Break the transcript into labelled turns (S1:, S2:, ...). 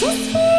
S1: Just